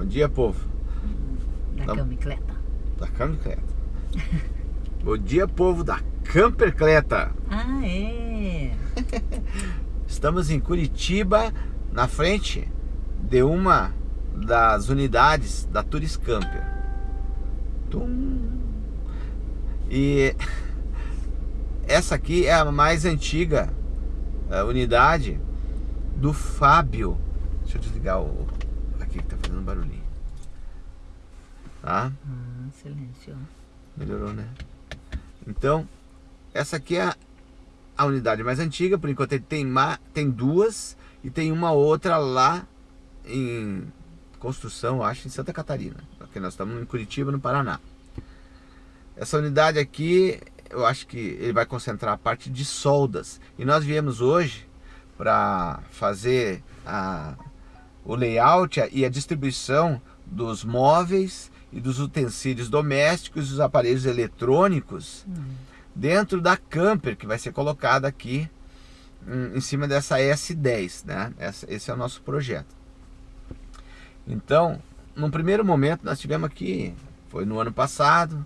Bom dia, povo. Da Tá- camicleta. Da Campercleta. Bom dia, povo da Campercleta. Ah, é. Estamos em Curitiba, na frente de uma das unidades da Turis Camper. Tum. E essa aqui é a mais antiga eh, unidade do Fábio. Deixa eu desligar o fazendo barulhinho. Tá? Ah, silêncio. Melhorou, né? Então, essa aqui é a, a unidade mais antiga, por enquanto ele tem, ma, tem duas e tem uma outra lá em construção, acho, em Santa Catarina. Porque nós estamos em Curitiba, no Paraná. Essa unidade aqui, eu acho que ele vai concentrar a parte de soldas. E nós viemos hoje para fazer a, o layout e a distribuição dos móveis e dos utensílios domésticos e dos aparelhos eletrônicos dentro da camper que vai ser colocada aqui hum, em cima dessa S10, né? Esse é o nosso projeto. Então, num primeiro momento nós tivemos aqui, foi no ano passado,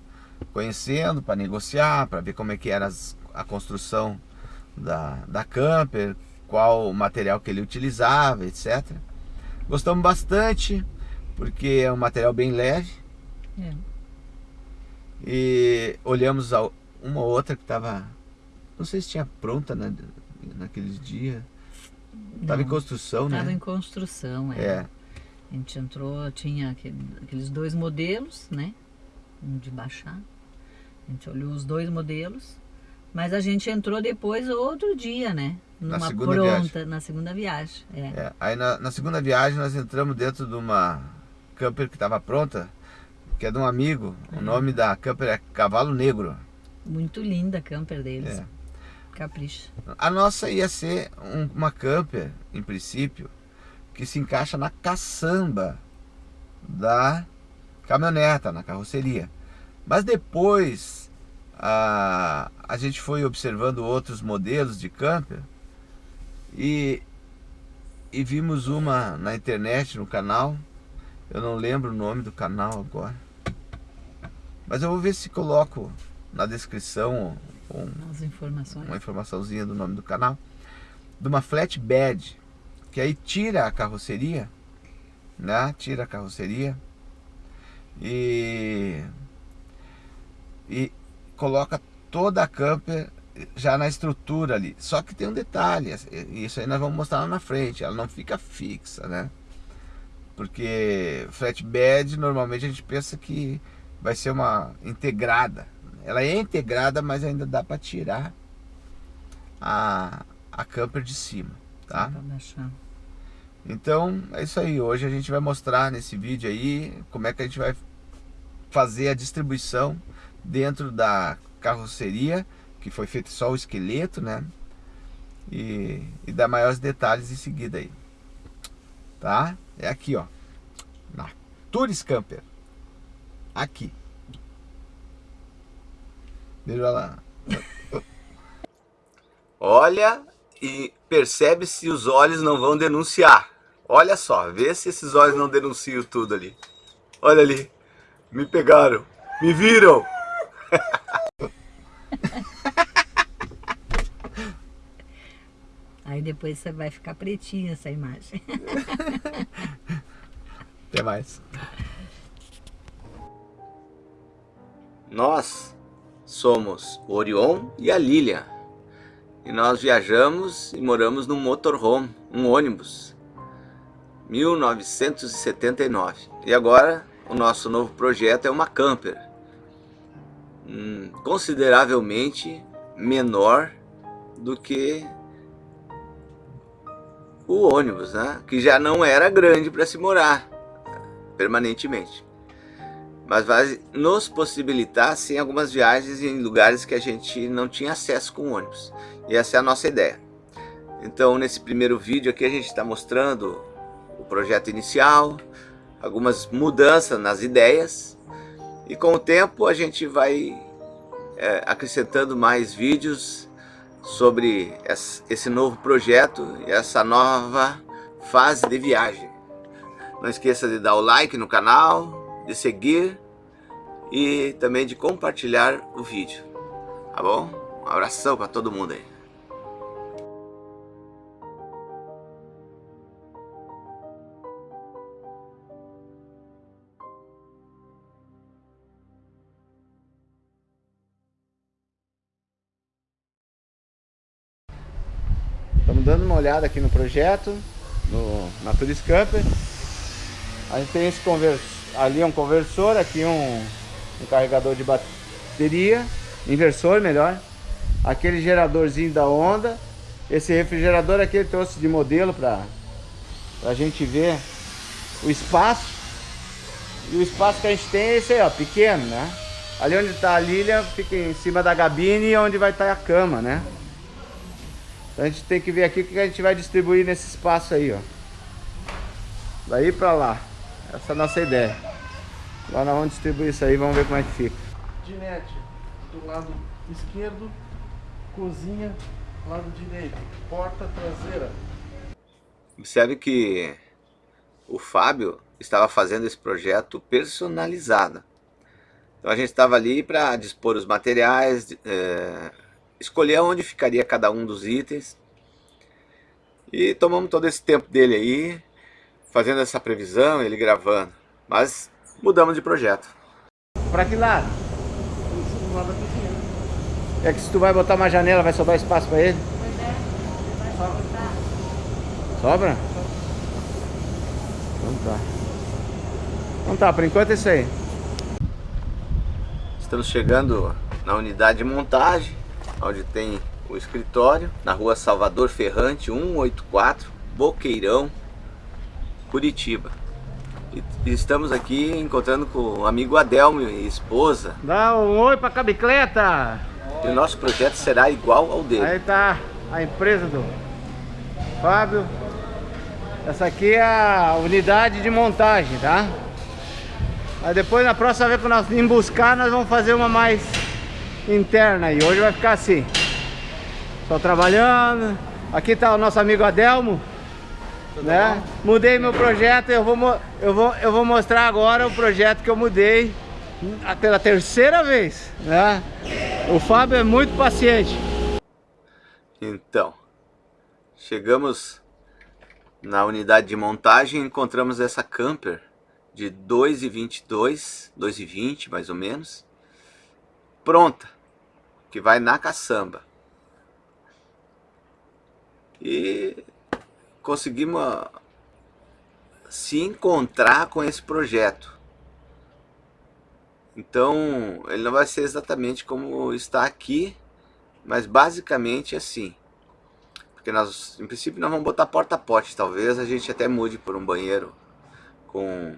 conhecendo para negociar, para ver como é que era as- a construção da, da camper, qual o material que ele utilizava, etc. Gostamos bastante, porque é um material bem leve, É. e olhamos uma ou outra que estava, não sei se tinha pronta na, naqueles dias, estava em construção, Tava né? em construção, é. É, A gente entrou, tinha aquele- aqueles dois modelos, né? Um de baixar. A gente olhou os dois modelos. Mas a gente entrou depois outro dia, né? Na segunda pronta, viagem. na segunda viagem. É. é. Aí na, na segunda viagem nós entramos dentro de uma camper que estava pronta, que é de um amigo, o nome da camper é Cavalo Negro. Muito linda a camper deles. É. Capricha. A nossa ia ser um- uma camper, em princípio, que se encaixa na caçamba da caminhoneta, na carroceria. Mas depois a, a gente foi observando outros modelos de camper e, e vimos uma na internet, no canal. Eu não lembro o nome do canal agora. Mas eu vou ver se coloco na descrição um, uma informaçãozinha do nome do canal, de uma flatbed, que aí tira a carroceria, né? Tira a carroceria e, e coloca toda a camper já na estrutura ali. Só que tem um detalhe, isso aí nós vamos mostrar lá na frente, ela não fica fixa, né? Porque flatbed normalmente a gente pensa que vai ser uma integrada. Ela é integrada, mas ainda dá para tirar a, a camper de cima, tá? Então é isso aí. Hoje a gente vai mostrar nesse vídeo aí como é que a gente vai fazer a distribuição dentro da carroceria, que foi feito só o esqueleto, né? E, e maiores detalhes em seguida aí. Tá? É aqui, ó. Na Tours Camper. Aqui. Veja lá. Olha e percebe se os olhos não vão denunciar. Olha só, vê se esses olhos não denunciam tudo ali. Olha ali. Me pegaram. Me viram. Aí depois você vai ficar pretinha essa imagem. Até mais. Nós somos o Orion e a Lilian. E nós viajamos e moramos num motorhome, um ônibus. 1979. E agora o nosso novo projeto é uma camper. Hum, consideravelmente menor do que o ônibus, né? Que já não era grande para se morar permanentemente. Mas vai nos possibilitar sim algumas viagens em lugares que a gente não tinha acesso com ônibus. E essa é a nossa ideia. Então nesse primeiro vídeo aqui a gente está mostrando o projeto inicial, algumas mudanças nas ideias e com o tempo a gente vai é, acrescentando mais vídeos sobre esse novo projeto e essa nova fase de viagem. Não esqueça de dar o like no canal, de seguir e também de compartilhar o vídeo. Tá bom? Um abração para todo mundo aí. Estamos dando uma olhada aqui no projeto, no Naturis Camper. A gente tem esse conversor, ali é um conversor, aqui um, um carregador de bateria, inversor melhor. Aquele geradorzinho da onda. Esse refrigerador aqui ele trouxe de modelo para a gente ver o espaço. E o espaço que a gente tem é esse aí, ó, pequeno, né? Ali onde está a Lilia fica em cima da gabine onde vai estar tá a cama, né? Então a gente tem que ver aqui o que a gente vai distribuir nesse espaço aí, ó. Daí pra lá. Essa é a nossa ideia. Agora nós vamos distribuir isso aí, vamos ver como é que fica. Dinete, do lado esquerdo, cozinha, lado direito, porta traseira. Observe que o Fábio estava fazendo esse projeto personalizado. Então a gente estava ali para dispor os materiais, é, escolher onde ficaria cada um dos itens. E tomamos todo esse tempo dele aí, fazendo essa previsão, ele gravando. Mas mudamos de projeto. Para que lado? É que se tu vai botar uma janela, vai sobrar espaço para ele? Pois é, vai sobrar. Sobra? Então tá. Então tá, por enquanto é isso aí. Estamos chegando na unidade de montagem onde tem o escritório, na rua Salvador Ferrante, 184, Boqueirão, Curitiba. E estamos aqui encontrando com o amigo Adelmo e esposa. Dá um oi pra cabicleta! E o nosso projeto será igual ao dele. Aí tá a empresa do Fábio. Essa aqui é a unidade de montagem, tá? Aí depois na próxima vez que nós vim buscar, nós vamos fazer uma mais interna e hoje vai ficar assim. Só trabalhando. Aqui tá o nosso amigo Adelmo. Tudo né? Bom? Mudei meu projeto, eu vou, eu, vou, eu vou mostrar agora o projeto que eu mudei pela terceira vez, né? O Fábio é muito paciente. Então, chegamos na unidade de montagem e encontramos essa camper de 2,22, 2,20 mais ou menos, pronta que vai na caçamba. E conseguimos se encontrar com esse projeto. Então, ele não vai ser exatamente como está aqui, mas basicamente assim. Porque nós, em princípio, nós vamos botar porta-pote. Talvez a gente até mude por um banheiro com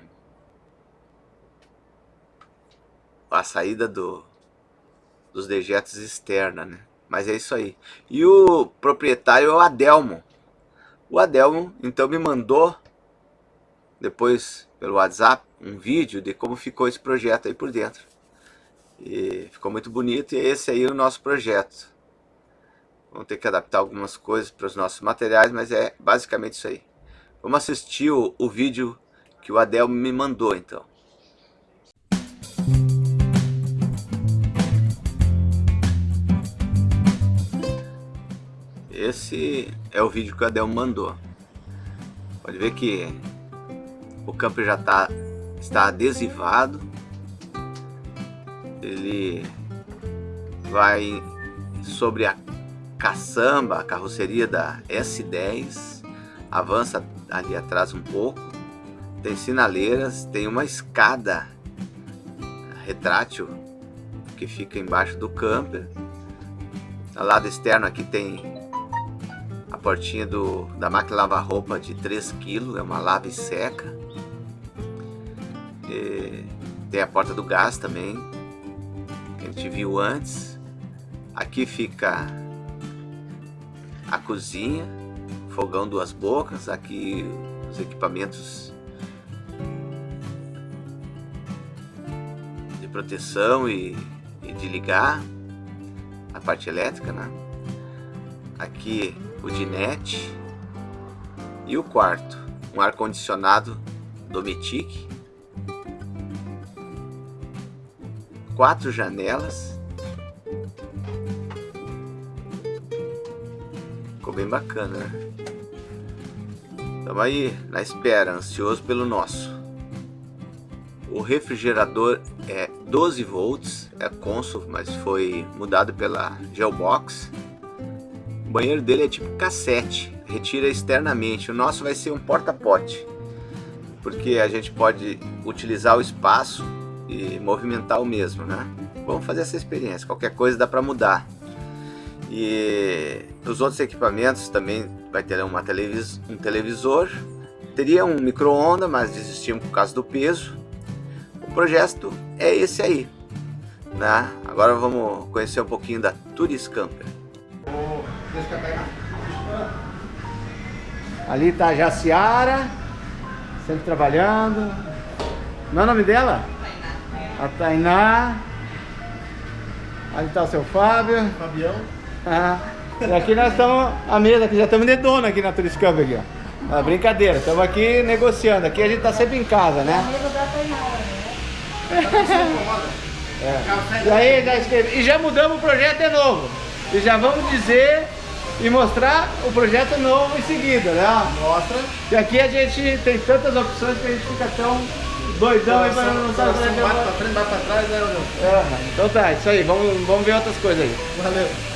a saída do, dos dejetos externa, né? Mas é isso aí. E o proprietário é o Adelmo. O Adelmo, então, me mandou, depois pelo WhatsApp, um vídeo de como ficou esse projeto aí por dentro. E ficou muito bonito e esse aí é o nosso projeto. Vamos ter que adaptar algumas coisas para os nossos materiais, mas é basicamente isso aí. Vamos assistir o, o vídeo que o Adelmo me mandou, então. Esse é o vídeo que o Adel mandou. Pode ver que o camper já tá, está adesivado. Ele vai sobre a caçamba, a carroceria da S10. Avança ali atrás um pouco. Tem sinaleiras, tem uma escada retrátil que fica embaixo do camper. Do lado externo aqui tem portinha do, da máquina lavar roupa de 3 kg, é uma lava e seca. E tem a porta do gás também, que a gente viu antes. Aqui fica a cozinha, fogão duas bocas, aqui os equipamentos de proteção e, e de ligar a parte elétrica, né? Aqui o dinete e o quarto, um ar-condicionado Dometic. Quatro janelas. Ficou bem bacana, né? Estamos aí na espera, ansioso pelo nosso. O refrigerador é 12 volts, é Consul, mas foi mudado pela Geobox. O banheiro dele é tipo cassete, retira externamente. O nosso vai ser um porta-pote, porque a gente pode utilizar o espaço e movimentar o mesmo, né? Vamos fazer essa experiência, qualquer coisa dá para mudar. E os outros equipamentos também vai ter uma televis um televisor, teria um micro-ondas, mas desistimos por causa do peso. O projeto é esse aí. Né? Agora vamos conhecer um pouquinho da Turis Camper. Ali está a Jaciara, sempre trabalhando. Não é o nome dela? A Tainá. Ali está o seu Fábio. Fabião. Ah, e aqui nós estamos, a mesa aqui, já estamos de dono aqui na Camp aqui, ó. Ah, brincadeira, estamos aqui negociando. Aqui a gente está sempre em casa, né? É. E aí, já escrevi, e já mudamos o projeto de novo. E já vamos dizer e mostrar o projeto novo em seguida, né? Mostra. E aqui a gente tem tantas opções que a gente fica tão doidão aí para não saber. Bate pra frente, bate pra trás, né? É, então tá, isso aí, vamos, vamos ver outras coisas aí. Valeu.